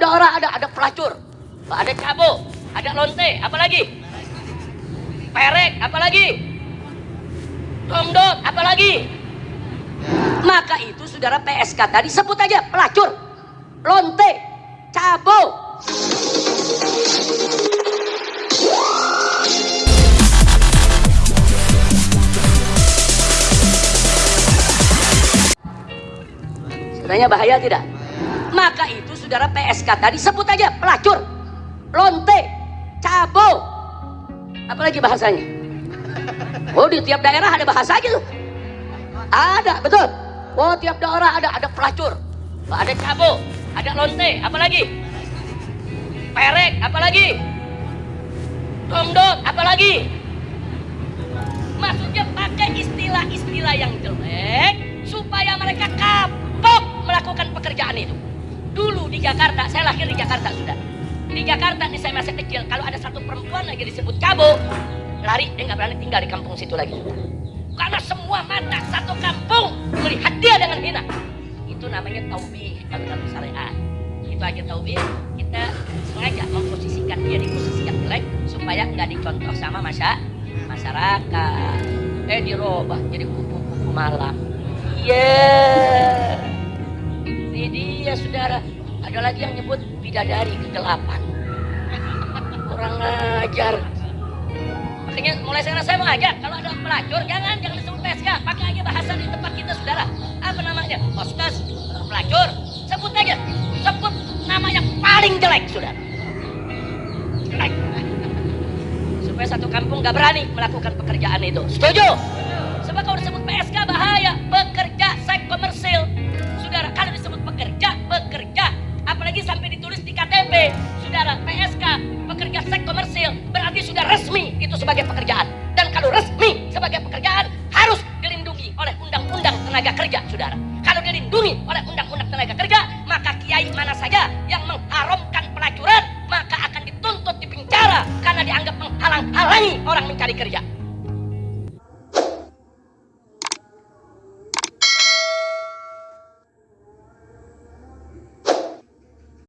daerah ada ada pelacur, ada cabo, ada lonte, apalagi? Perek, apalagi? Domdom, apalagi? Maka itu saudara PSK tadi sebut aja pelacur, lonte, cabo. Sebenarnya bahaya tidak? Maka itu saudara PSK tadi sebut aja pelacur, lonte, cabo. Apalagi bahasanya? Oh di tiap daerah ada bahasa gitu. Ada, betul. Oh tiap daerah ada ada pelacur, ada cabo, ada lonte, apalagi? Perek, apalagi? Domdom, apalagi? Maksudnya pakai istilah-istilah yang jelek supaya mereka kapok melakukan pekerjaan itu. Dulu di Jakarta, saya lahir di Jakarta sudah. Di Jakarta nih saya masih kecil, kalau ada satu perempuan lagi disebut cabo, lari dia nggak berani tinggal di kampung situ lagi. Karena semua mata satu kampung melihat dia dengan hina. Itu namanya taubih kalau dalam syariat. Itu aja taubih. Kita sengaja memposisikan dia di posisi yang jelek supaya nggak dicontoh sama masa masyarakat. Eh dirubah jadi kupu-kupu malam. Iya. Dia saudara. Ada lagi yang nyebut bidadari kegelapan. Kurang ajar. Makanya mulai sekarang saya mau ajak kalau ada pelacur jangan jangan disebut PSK, pakai aja bahasa di tempat kita saudara. Apa namanya? Hostess, pelacur, sebut aja. Sebut nama yang paling jelek saudara. Jelek. Supaya satu kampung gak berani melakukan pekerjaan itu. Setuju? Sebab kalau disebut PSK bahaya, sebagai pekerjaan. Dan kalau resmi sebagai pekerjaan, harus dilindungi oleh undang-undang tenaga kerja, saudara. Kalau dilindungi oleh undang-undang tenaga kerja, maka kiai mana saja yang mengharamkan pelacuran, maka akan dituntut di penjara karena dianggap menghalang-halangi orang mencari kerja.